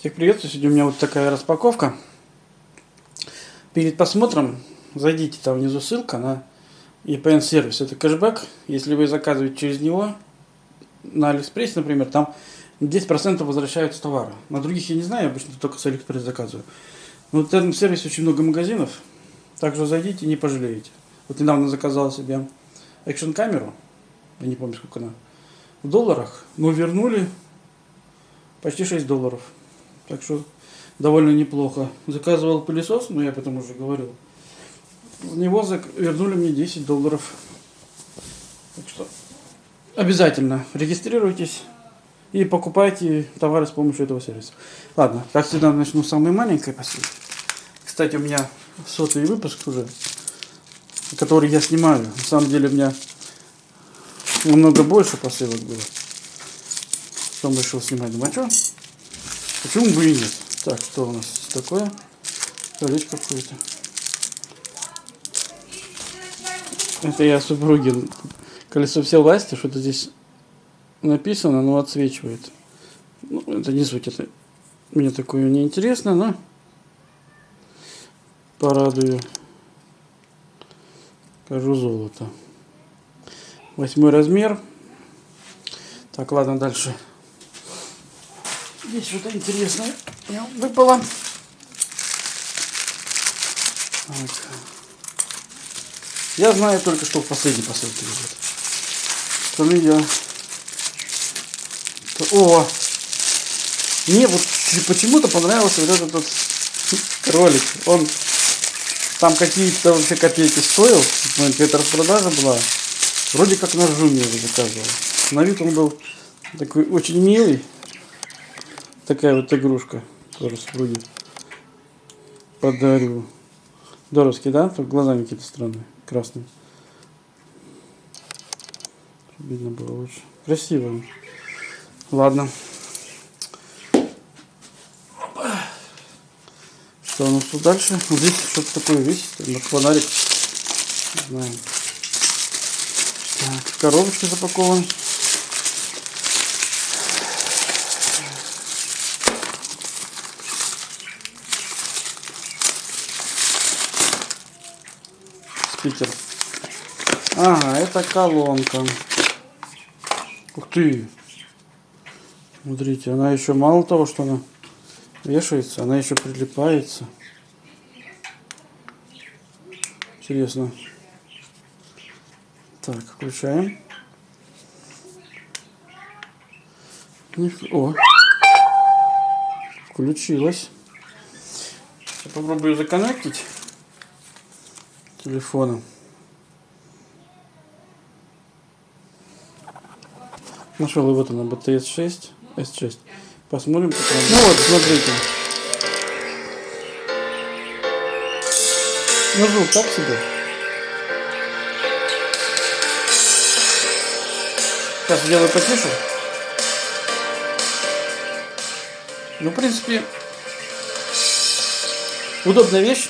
Всех приветствую. Сегодня у меня вот такая распаковка. Перед просмотром зайдите, там внизу ссылка на EPN сервис. Это кэшбэк. Если вы заказываете через него, на Алиэкспрессе, например, там 10% возвращаются товары. На других я не знаю, обычно только с Алиэкспресс заказываю. Но в этом сервисе очень много магазинов. Также зайдите, не пожалеете. Вот недавно заказал себе экшн камеру. Я не помню, сколько она. В долларах. Но вернули почти 6 долларов. Так что довольно неплохо. Заказывал пылесос, но я об этом уже говорил. За него вернули мне 10 долларов. Так что обязательно регистрируйтесь и покупайте товары с помощью этого сервиса. Ладно, как всегда начну с самой маленькой посылки. Кстати, у меня сотый выпуск уже, который я снимаю. На самом деле у меня намного больше посылок было. Потом решил снимать. Думаю, а что? Почему бы и нет? Так, что у нас такое? Колечко какое-то. Это я супруги. Колесо все власти, что-то здесь написано, но отсвечивает. Ну, это не суть, это мне такое не интересно, но порадую. Скажу золото. Восьмой размер. Так, ладно, дальше. Здесь что-то интересное выпало. Так. Я знаю только, что в последней посылке лежит. Остальные я... О! Мне вот почему-то понравился вот этот вот кролик. Он там какие-то вообще копейки стоил. Какая-то распродажа была. Вроде как на Жуме заказывал. На вид он был такой очень милый такая вот игрушка тоже супруги подарю. Доровский, да? Только глазами какие-то странные, красные. Видно было лучше. Красиво. Ладно. Что у нас тут дальше? Здесь что-то такое висит. На фонарик. Не знаю. Так, в коробочке. Спикер. Ага, это колонка. Ух ты! Смотрите, она еще мало того, что она вешается, она еще прилипается. Интересно. Так, включаем. О! Включилась. Попробую законнектить телефона. Нашел и вот она, BTS 6, S6. Посмотрим, как. Ну вот, смотрите. Ну звук так себе. Сейчас сделаю потише. Ну, в принципе, удобная вещь.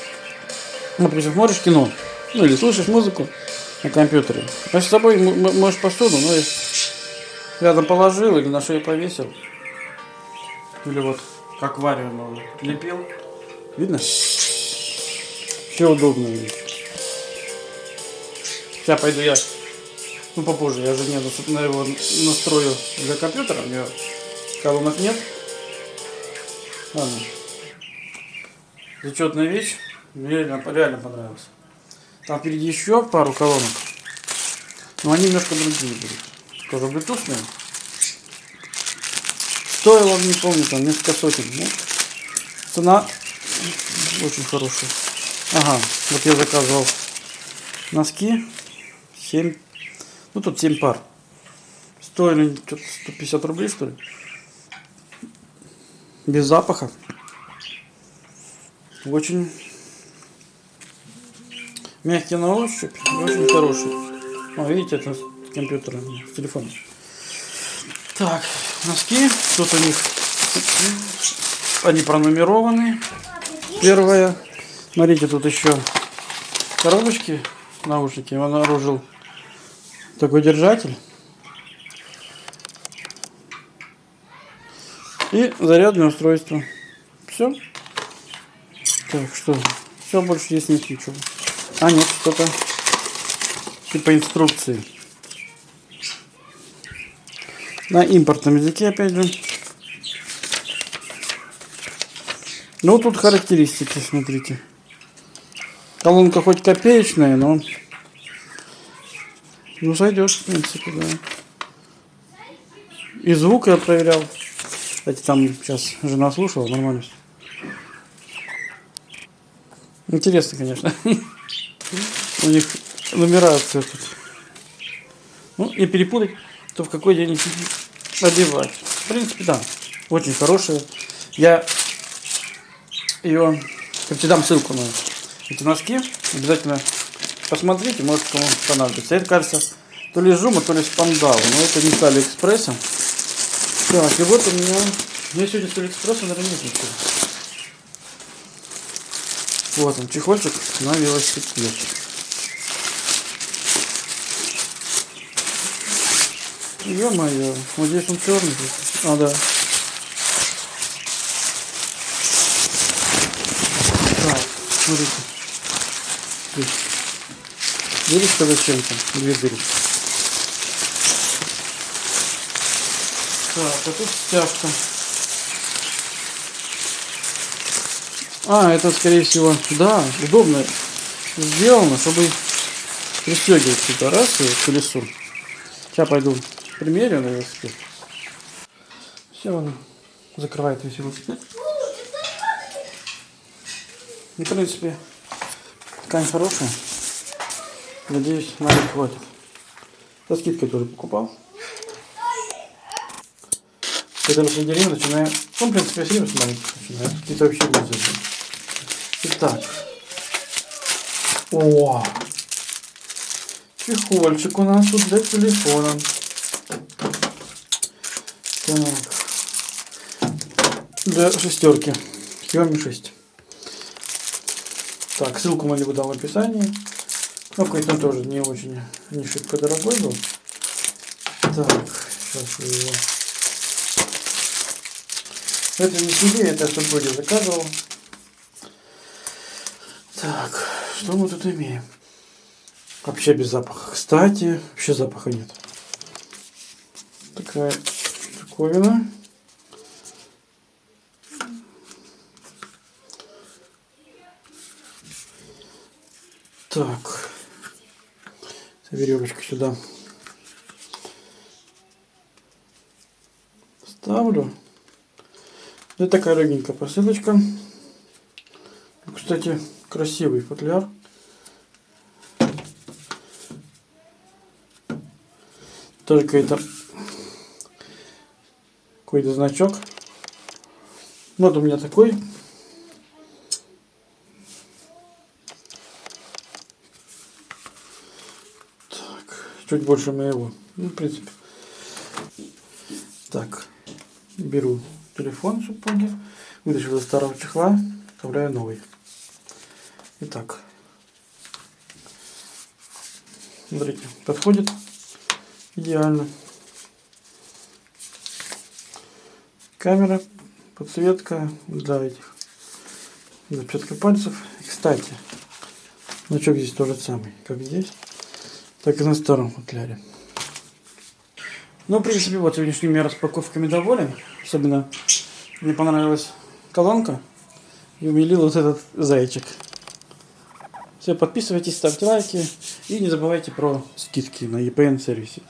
Например, смотришь кино, ну или слушаешь музыку на компьютере. А с собой можешь посуду, ну рядом положил или на шею повесил. Или вот как аквариум лепил. Видно? Все удобно. Сейчас пойду я, ну попозже, я же не на его настрою для компьютера, у меня колонок нет. Ладно. Зачетная вещь. Мне реально, реально понравился. Там впереди еще пару колонок. Но они немножко другие будут. Тоже блютусные. Стоило, не помню, там несколько сотен. Ну, цена очень хорошая. Ага, вот я заказывал носки. 7. Ну тут 7 пар. Стоили что-то 150 рублей, что ли. Без запаха. Очень Мягкий на ощупь очень хороший. О, видите, это с компьютера, с телефона. Так, носки. Тут у них они пронумерованы. Первое. Смотрите, тут еще коробочки, наушники. Я обнаружил такой держатель. И зарядное устройство. Все. Так, что? Все, больше здесь нет ничего. А, нет, что-то типа инструкции. На импортном языке, опять же. Ну, тут характеристики, смотрите. Колонка хоть копеечная, но... Ну, зайдет, в принципе, да. И звук я проверял. Кстати, там сейчас жена слушала, нормально. Интересно, конечно. У них нумерация тут. Ну, и перепутать, то в какой день одевать. В принципе, да. Очень хорошая. Я ее, тебе дам ссылку на эти носки. Обязательно посмотрите, может кому понадобится. Это, кажется, то ли жума, то ли спандау. Но это не с Алиэкспресса. Так, и вот у меня... Меня сегодня с Алиэкспресса, наверное, нет ничего. Вот он, чехольчик на велосипед. Ё-моё, вот здесь он черный. А, да. Так, смотрите. Здесь. Дырочка зачем-то? Две дырочки. Так, а тут стяжка. А, это скорее всего, да, удобно сделано, чтобы пристегивать сюда раз и к. Сейчас пойду примерю на велосипед. Все, он закрывает весь велосипед. И, в принципе, ткань хорошая. Надеюсь, на год хватит. Со скидкой тоже покупал. Это на деревья начинаю... Ну, в принципе, все с маленьких начинаю. Какие-то вообще вызовы. Итак. О! Чехольчик у нас тут для телефона. Так. Для шестерки. Xiaomi 6. Так, ссылку на него дам в описании. Ну, какой-то тоже не очень, не шибко дорогой был. Так, сейчас я его... Это не себе, это супруге заказывал. Так, что мы тут имеем? Вообще без запаха. Кстати, вообще запаха нет. Такая штуковина. Так. Веревочку сюда ставлю. Это такая легенькая посылочка. Кстати, красивый футляр. Тоже какой-то какой-то значок. Вот у меня такой. Так, чуть больше моего. Ну, в принципе. Так, беру телефон супруги, вытащил из старого чехла, вставляю новый. Итак, смотрите, подходит идеально. Камера, подсветка для этих, для отпечатка пальцев. И, кстати, значок здесь тоже самый, как здесь, так и на старом футляре. Ну, в принципе, вот сегодняшними распаковками доволен. Особенно мне понравилась колонка и умилил вот этот зайчик. Все, подписывайтесь, ставьте лайки и не забывайте про скидки на EPN сервисе.